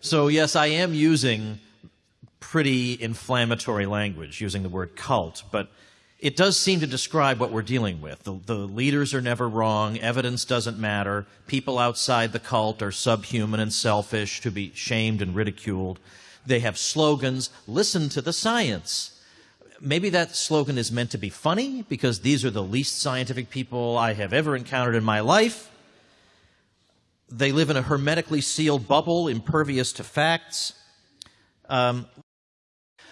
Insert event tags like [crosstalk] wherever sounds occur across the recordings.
So, yes, I am using pretty inflammatory language, using the word cult, but it does seem to describe what we're dealing with. The, the, leaders are never wrong, evidence doesn't matter, people outside the cult are subhuman and selfish to be shamed and ridiculed. They have slogans listen to the science. Maybe that slogan is meant to be funny because these are the least scientific people I have ever encountered in my life. They live in a hermetically sealed bubble, impervious to facts. Um,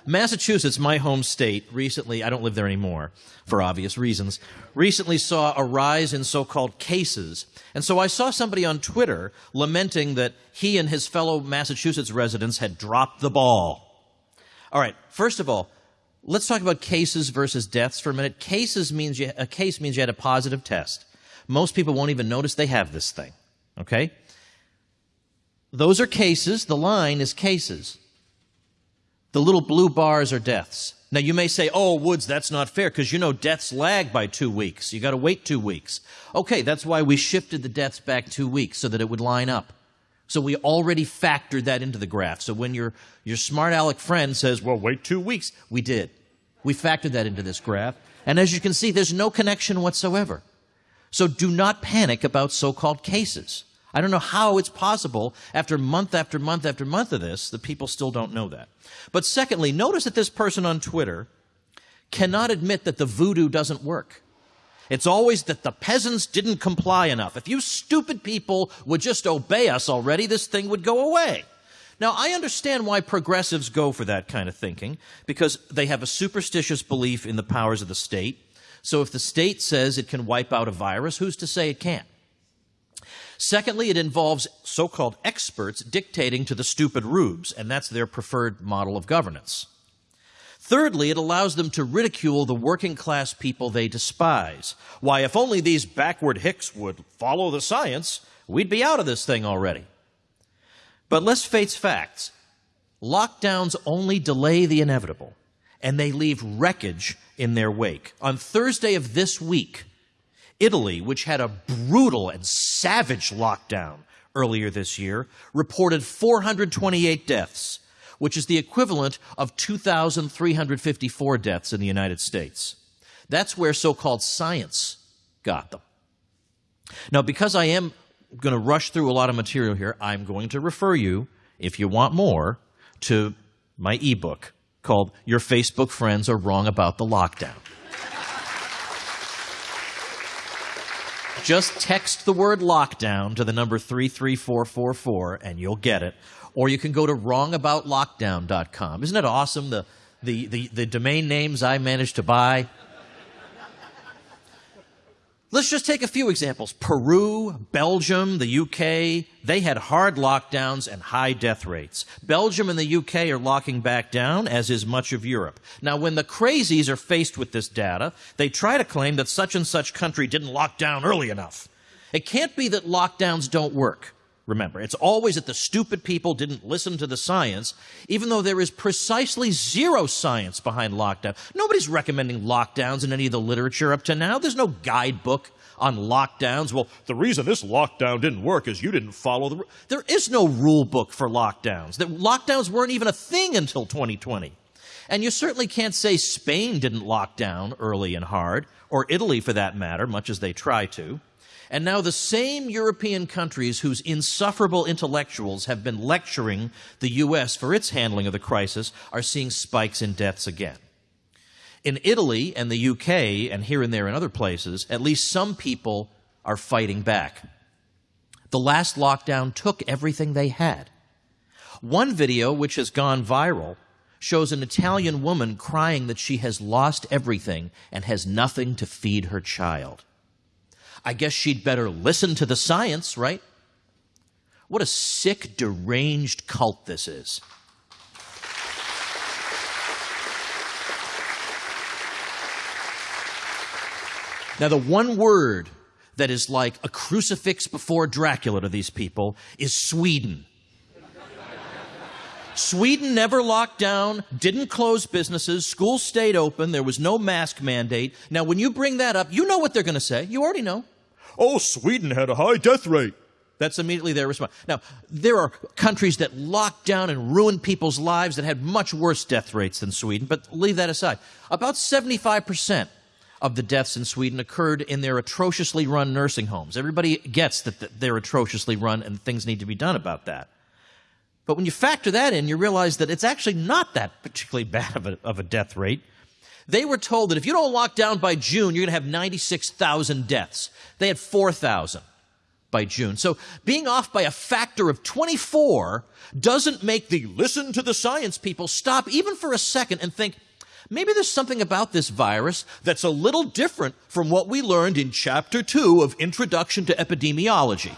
Massachusetts, my home state, recently, I don't live there anymore for obvious reasons, recently saw a rise in so called cases. And so I saw somebody on Twitter lamenting that he and his fellow Massachusetts residents had dropped the ball. All right, first of all, let's talk about cases versus deaths for a minute. Cases means you, a case means you had a positive test. Most people won't even notice they have this thing. Okay? Those are cases. The line is cases. The little blue bars are deaths. Now, you may say, oh, Woods, that's not fair because you know deaths lag by two weeks. You got to wait two weeks. Okay, that's why we shifted the deaths back two weeks so that it would line up. So we already factored that into the graph. So when your, your smart aleck friend says, well, wait two weeks, we did. We factored that into this graph. And as you can see, there's no connection whatsoever. So do not panic about so called cases. I don't know how it's possible after month after month after month of this that people still don't know that. But secondly, notice that this person on Twitter cannot admit that the voodoo doesn't work. It's always that the peasants didn't comply enough. If you stupid people would just obey us already, this thing would go away. Now, I understand why progressives go for that kind of thinking, because they have a superstitious belief in the powers of the state. So if the state says it can wipe out a virus, who's to say it can't? Secondly, it involves so called experts dictating to the stupid rubes, and that's their preferred model of governance. Thirdly, it allows them to ridicule the working class people they despise. Why, if only these backward hicks would follow the science, we'd be out of this thing already. But let's face facts. Lockdowns only delay the inevitable, and they leave wreckage in their wake. On Thursday of this week, Italy, which had a brutal and savage lockdown earlier this year, reported 428 deaths, which is the equivalent of 2,354 deaths in the United States. That's where so called science got them. Now, because I am going to rush through a lot of material here, I'm going to refer you, if you want more, to my ebook called Your Facebook Friends Are Wrong About the Lockdown. Just text the word lockdown to the number 33444 and you'll get it. Or you can go to wrongaboutlockdown.com. Isn't it awesome the, the, the, the domain names I managed to buy? Let's just take a few examples. Peru, Belgium, the UK, they had hard lockdowns and high death rates. Belgium and the UK are locking back down, as is much of Europe. Now, when the crazies are faced with this data, they try to claim that such and such country didn't lock down early enough. It can't be that lockdowns don't work. Remember, it's always that the stupid people didn't listen to the science, even though there is precisely zero science behind lockdown. Nobody's recommending lockdowns in any of the literature up to now. There's no guidebook on lockdowns. Well, the reason this lockdown didn't work is you didn't follow the. There is no rule book for lockdowns. The lockdowns weren't even a thing until 2020. And you certainly can't say Spain didn't lock down early and hard, or Italy for that matter, much as they try to. And now the same European countries whose insufferable intellectuals have been lecturing the U.S. for its handling of the crisis are seeing spikes in deaths again. In Italy and the UK, and here and there in other places, at least some people are fighting back. The last lockdown took everything they had. One video, which has gone viral, shows an Italian woman crying that she has lost everything and has nothing to feed her child. I guess she'd better listen to the science, right? What a sick, deranged cult this is. Now, the one word that is like a crucifix before Dracula to these people is Sweden. Sweden never locked down, didn't close businesses, schools stayed open, there was no mask mandate. Now, when you bring that up, you know what they're going to say. You already know. Oh, Sweden had a high death rate. That's immediately their response. Now, there are countries that locked down and ruined people's lives that had much worse death rates than Sweden, but leave that aside. About 75% of the deaths in Sweden occurred in their atrociously run nursing homes. Everybody gets that they're atrociously run and things need to be done about that. But when you factor that in, you realize that it's actually not that particularly [laughs] bad of a, of a death rate. They were told that if you don't lock down by June, you're going to have 96,000 deaths. They had 4,000 by June. So being off by a factor of 24 doesn't make the listen to the science people stop even for a second and think, maybe there's something about this virus that's a little different from what we learned in chapter 2 of Introduction to Epidemiology.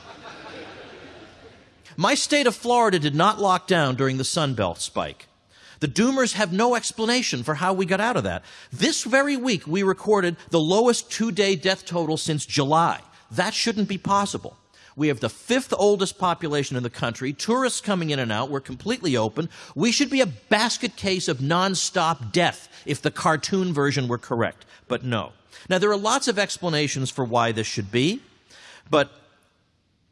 My state of Florida did not lock down during the Sunbelt spike. The doomers have no explanation for how we got out of that. This very week, we recorded the lowest two day death total since July. That shouldn't be possible. We have the fifth oldest population in the country, tourists coming in and out, we're completely open. We should be a basket case of nonstop death if the cartoon version were correct. But no. Now, there are lots of explanations for why this should be, but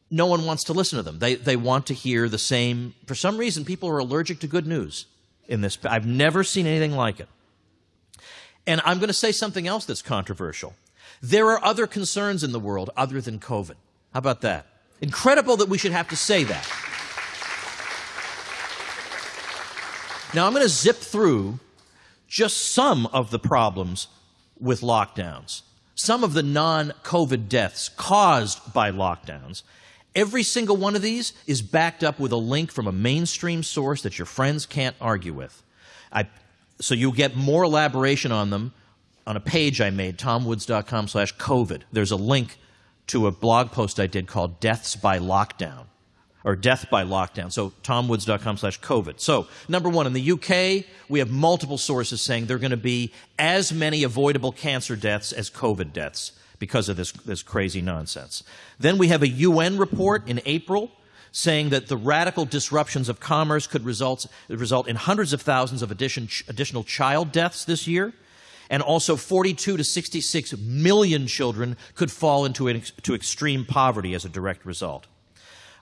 no one wants to listen to them. They, they want to hear the same. For some reason, people are allergic to good news in this. I've never seen anything like it. And I'm going to say something else that's controversial. There are other concerns in the world other than COVID. How about that? Incredible that we should have to say that. Now, I'm going to zip through just some of the problems with lockdowns, some of the non COVID deaths caused by lockdowns, Every single one of these is backed up with a link from a mainstream source that your friends can't argue with. I, so you'll get more elaboration on them on a page I made, tomwoods.com slash COVID. There's a link to a blog post I did called Deaths by Lockdown, or Death by Lockdown. So tomwoods.com slash COVID. So, number one, in the UK, we have multiple sources saying there are going to be as many avoidable cancer deaths as COVID deaths because of this, this crazy nonsense. Then we have a UN report in April saying that the radical disruptions of commerce could result, result in hundreds of thousands of addition, additional child deaths this year. And also 42 to 66 million children could fall into to extreme poverty as a direct result.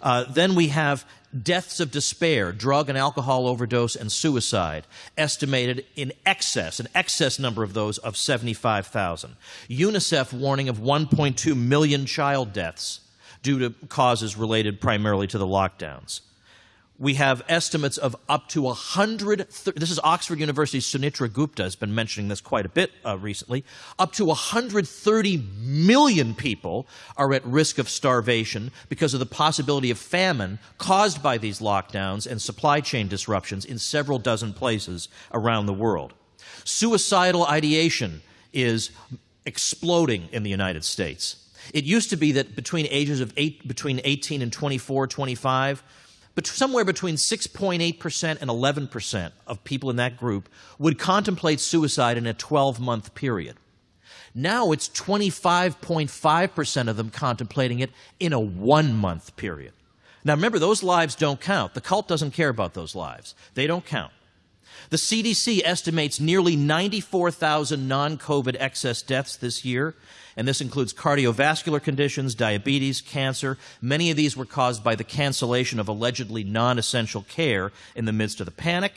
Uh, then we have deaths of despair, drug and alcohol overdose, and suicide, estimated in excess, an excess number of those of 75,000. UNICEF warning of 1.2 million child deaths due to causes related primarily to the lockdowns we have estimates of up to 100 this is oxford university's Sunetra Gupta has been mentioning this quite a bit uh, recently. Up to 130 million people are at risk of starvation because of the possibility of famine caused by these lockdowns and supply chain disruptions in several dozen places around the world. Suicidal ideation is exploding in the united states. It used to be that between ages of eight, between 18 and 24 25 but somewhere between 6.8% and 11% of people in that group would contemplate suicide in a 12 month period. Now it's 25.5% of them contemplating it in a one month period. Now remember, those lives don't count. The cult doesn't care about those lives, they don't count. The CDC estimates nearly 94,000 non COVID excess deaths this year, and this includes cardiovascular conditions, diabetes, cancer. Many of these were caused by the cancellation of allegedly non essential care in the midst of the panic.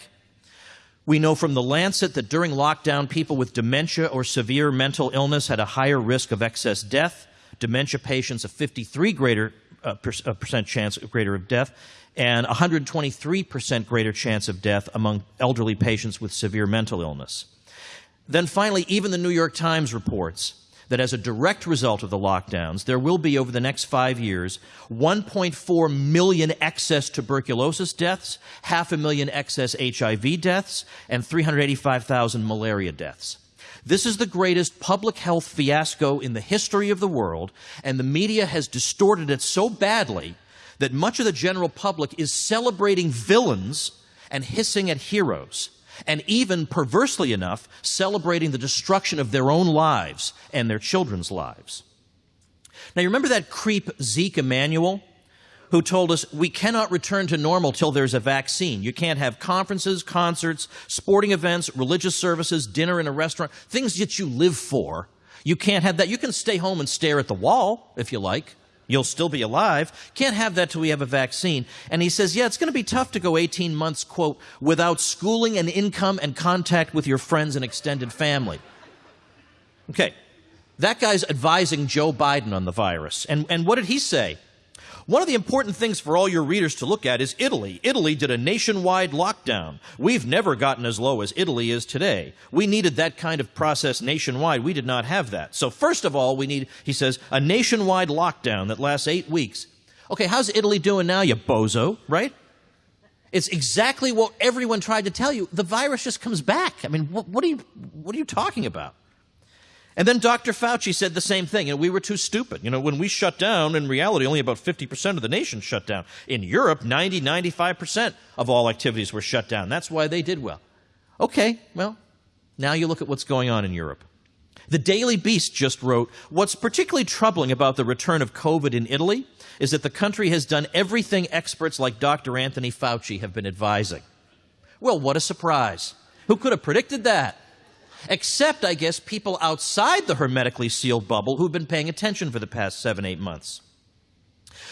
We know from the Lancet that during lockdown, people with dementia or severe mental illness had a higher risk of excess death. Dementia patients, a 53 greater uh, uh, percent chance greater of death, and 123% greater chance of death among elderly patients with severe mental illness. Then finally, even the New York Times reports that as a direct result of the lockdowns, there will be over the next five years 1.4 million excess tuberculosis deaths, half a million excess HIV deaths, and 385,000 malaria deaths. This is the greatest public health fiasco in the history of the world, and the media has distorted it so badly that much of the general public is celebrating villains and hissing at heroes and even, perversely enough, celebrating the destruction of their own lives and their children's lives. Now, you remember that creep Zeke Emanuel? Who told us we cannot return to normal till there's a vaccine. You can't have conferences, concerts, sporting events, religious services, dinner in a restaurant, things that you live for. You can't have that. You can stay home and stare at the wall if you like, You'll still be alive. Can't have that till we have a vaccine. And he says, yeah, it's going to be tough to go 18 months, quote, without schooling and income and contact with your friends and extended family. Okay. That guy's advising Joe Biden on the virus. And, and what did he say? One of the important things for all your readers to look at is Italy. Italy did a nationwide lockdown. We've never gotten as low as Italy is today. We needed that kind of process nationwide. We did not have that. So first of all, we need, he says, a nationwide lockdown that lasts eight weeks. Okay, how's Italy doing now, you bozo, right? It's exactly what everyone tried to tell you. The virus just comes back. I mean, what, what are you, what are you talking about? And then Dr. Fauci said the same thing. And we were too stupid. You know, when we shut down, in reality, only about 50% of the nation shut down. In Europe, 90, 95% of all activities were shut down. That's why they did well. Okay, well, now you look at what's going on in Europe. The Daily Beast just wrote What's particularly troubling about the return of COVID in Italy is that the country has done everything experts like Dr. Anthony Fauci have been advising. Well, what a surprise. Who could have predicted that? Except, I guess, people outside the hermetically sealed bubble who've been paying attention for the past seven, eight months.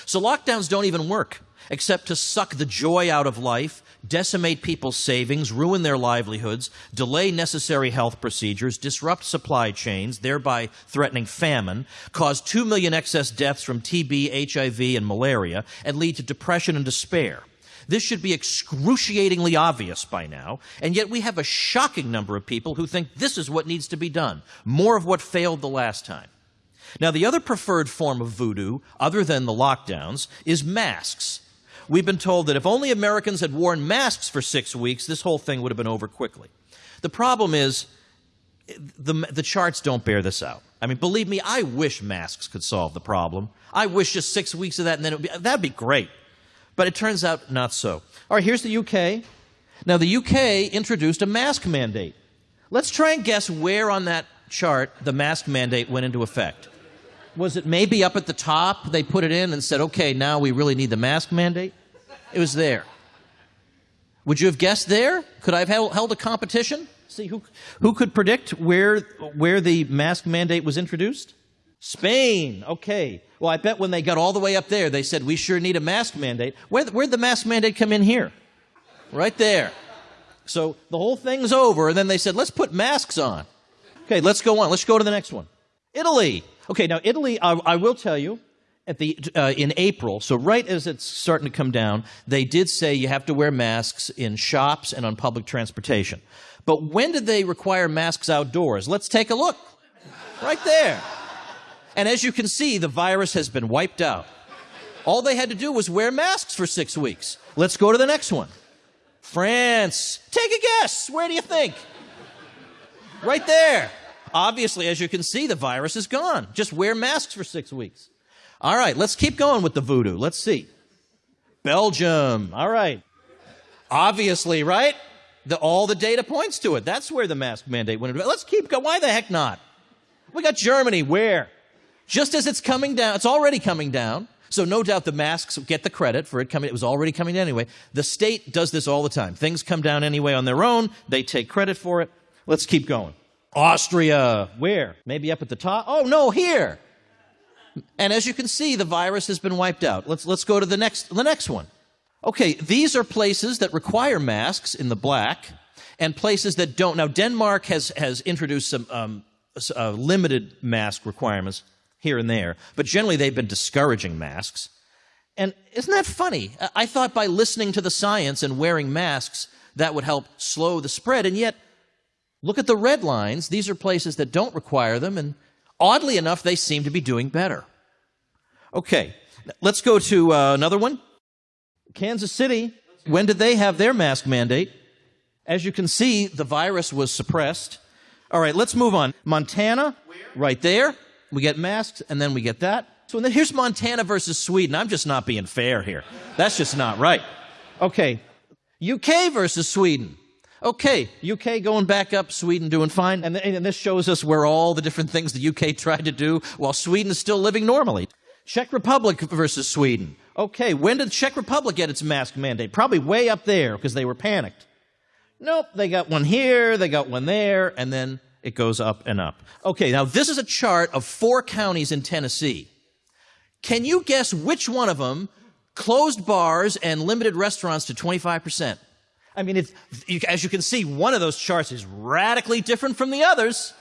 So lockdowns don't even work, except to suck the joy out of life, decimate people's savings, ruin their livelihoods, delay necessary health procedures, disrupt supply chains, thereby threatening famine, cause 2 million excess deaths from TB, HIV, and malaria, and lead to depression and despair. This should be excruciatingly obvious by now, and yet we have a shocking number of people who think this is what needs to be done. More of what failed the last time. Now, the other preferred form of voodoo, other than the lockdowns, is masks. We've been told that if only Americans had worn masks for six weeks, this whole thing would have been over quickly. The problem is, the, the charts don't bear this out. I mean, believe me, I wish masks could solve the problem. I wish just six weeks of that, and then be, that'd be great. But it turns out not so. All right, here's the UK. Now, the UK introduced a mask mandate. Let's try and guess where on that chart the mask mandate went into effect. Was it maybe up at the top? They put it in and said, okay, now we really need the mask mandate? It was there. Would you have guessed there? Could I have held a competition? See who, who could predict where, where the mask mandate was introduced? Spain. Okay. Well, I bet when they got all the way up there, they said, we sure need a mask mandate. Where, where'd the mask mandate come in here? Right there. So the whole thing's over, and then they said, let's put masks on. Okay, let's go on. Let's go to the next one. Italy. Okay, now Italy, I, I will tell you, at the uh, in April, so right as it's starting to come down, they did say you have to wear masks in shops and on public transportation. But when did they require masks outdoors? Let's take a look. Right there. And as you can see, the virus has been wiped out. All they had to do was wear masks for six weeks. Let's go to the next one. France. Take a guess. Where do you think? Right there. Obviously, as you can see, the virus is gone. Just wear masks for six weeks. All right, let's keep going with the voodoo. Let's see. Belgium. All right. Obviously, right? The, all the data points to it. That's where the mask mandate went. Let's keep going. Why the heck not? We got Germany. Where? Just as it's coming down, it's already coming down. So no doubt the masks get the credit for it coming. It was already coming anyway. The state does this all the time. Things come down anyway on their own. They take credit for it. Let's keep going. Austria. Where? Maybe up at the top? Oh, no, here. And as you can see, the virus has been wiped out. Let's, let's go to the next, the next one. Okay, these are places that require masks in the black and places that don't. Now, Denmark has, has introduced some um, uh, limited mask requirements here and there, but generally they've been discouraging masks. And isn't that funny? I thought by listening to the science and wearing masks, that would help slow the spread. And yet, look at the red lines. These are places that don't require them, and oddly enough, they seem to be doing better. Okay, let's go to uh, another one. Kansas City. When did they have their mask mandate? As you can see, the virus was suppressed. All right, let's move on. Montana, right there. We get masks, and then we get that. So then here's Montana versus Sweden. I'm just not being fair here. That's just not right. Okay. UK versus Sweden. Okay, UK going back up, Sweden doing fine. And, and this shows us where all the different things the UK [laughs] tried to do while Sweden is still living normally. Czech Republic versus Sweden. Okay, when did Czech Republic get its mask mandate? Probably way up there because they were panicked. Nope, they got one here, they got one there, and then it goes up and up. Okay, now this is a chart of four counties in Tennessee. Can you guess which one of them closed bars and limited restaurants to 25%? I mean, it's, as you can see, one of those charts is radically different from the others.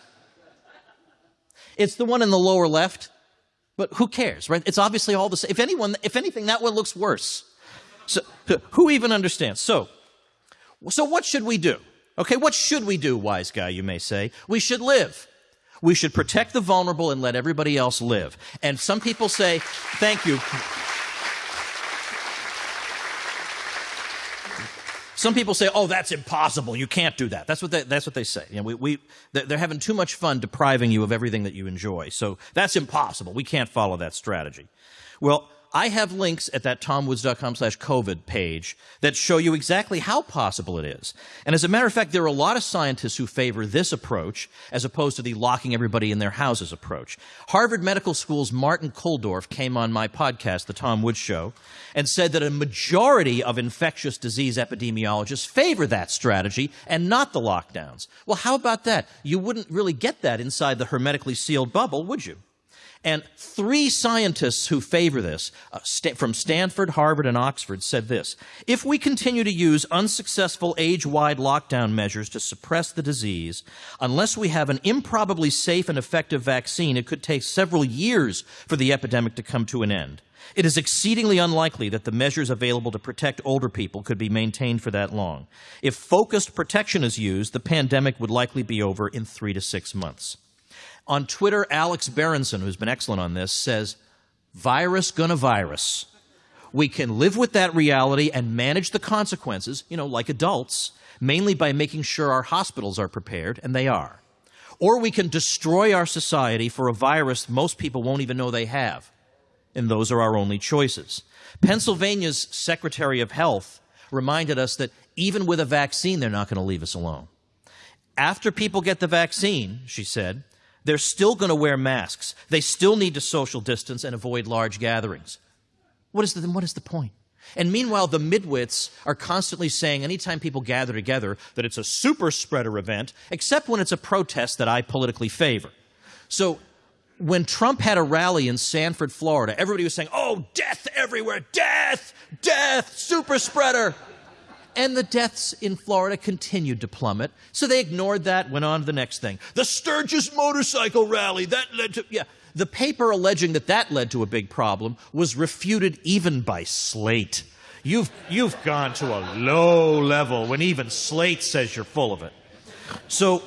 It's the one in the lower left, but who cares, right? It's obviously all the same. If anyone, if anything, that one looks worse. So, who even understands? So, so what should we do? Okay, what should we do, wise guy, you may say? We should live. We should protect the vulnerable and let everybody else live. And some people say, thank you. Some people say, "Oh, that's impossible. You can't do that." That's what they, that's what they say. You know, we, we, they're having too much fun depriving you of everything that you enjoy. So that's impossible. We can't follow that strategy. Well, I have links at that tomwoods.com slash COVID page that show you exactly how possible it is. And as a matter of fact, there are a lot of scientists who favor this approach as opposed to the locking everybody in their houses approach. Harvard Medical School's Martin Kulldorff came on my podcast, The Tom Woods Show, and said that a majority of infectious disease epidemiologists favor that strategy and not the lockdowns. Well, how about that? You wouldn't really get that inside the hermetically sealed bubble, would you? And three scientists who favor this, uh, st- from Stanford, Harvard, and Oxford, said this If we continue to use unsuccessful age wide lockdown measures to suppress the disease, unless we have an improbably safe and effective vaccine, it could take several years for the epidemic to come to an end. It is exceedingly unlikely that the measures available to protect older people could be maintained for that long. If focused protection is used, the pandemic would likely be over in three to six months. On Twitter, Alex Berenson, who's been excellent on this, says, virus gonna virus. We can live with that reality and manage the consequences, you know, like adults, mainly by making sure our hospitals are prepared, and they are. Or we can destroy our society for a virus most people won't even know they have. And those are our only choices. Pennsylvania's Secretary of Health reminded us that even with a vaccine, they're not going to leave us alone. After people get the vaccine, she said, they're still going to wear masks. They still need to social distance and avoid large gatherings. What is the, what is the point? And meanwhile, the midwits are constantly saying anytime people gather together that it's a super spreader event, except when it's a protest that I politically favor. So when Trump had a rally in Sanford, Florida, everybody was saying, oh, death everywhere, death, death, super spreader and the deaths in Florida continued to plummet. So they ignored that, went on to the next thing. The Sturgis motorcycle rally, that led to, yeah. The paper alleging that that led to a big problem was refuted even by Slate. You've, you've gone to a low level when even Slate says you're full of it. So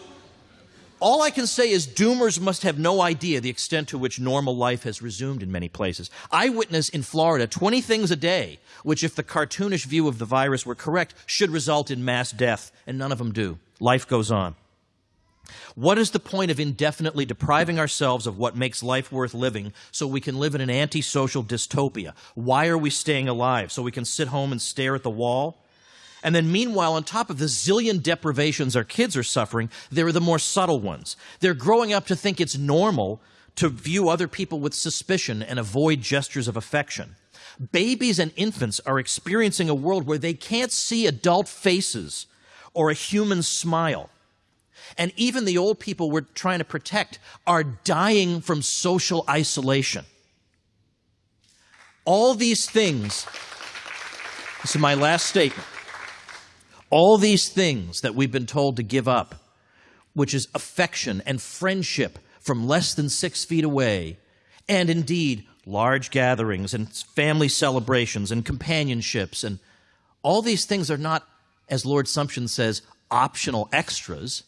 all I can say is doomers must have no idea the extent to which normal life has resumed in many places. I witness in Florida 20 things a day, which, if the cartoonish view of the virus were correct, should result in mass death, and none of them do. Life goes on. What is the point of indefinitely depriving ourselves of what makes life worth living so we can live in an antisocial dystopia? Why are we staying alive? So we can sit home and stare at the wall? And then, meanwhile, on top of the zillion deprivations our kids are suffering, there are the more subtle ones. They're growing up to think it's normal to view other people with suspicion and avoid gestures of affection. Babies and infants are experiencing a world where they can't see adult faces or a human smile. And even the old people we're trying to protect are dying from social isolation. All these things, this is my last statement all these things that we've been told to give up, which is affection and friendship from less than six feet away, and indeed large gatherings and family celebrations and companionships, and all these things are not, as Lord Sumption says, optional extras.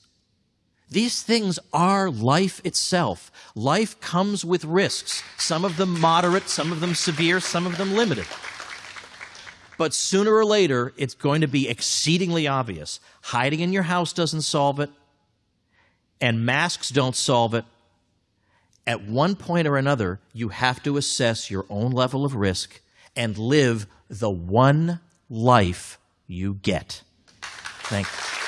These things are life itself. Life comes with risks, some of them moderate, some of them severe, some of them limited. But sooner or later, it's going to be exceedingly obvious. Hiding in your house doesn't solve it, and masks don't solve it. At one point or another, you have to assess your own level of risk and live the one life you get. Thank you.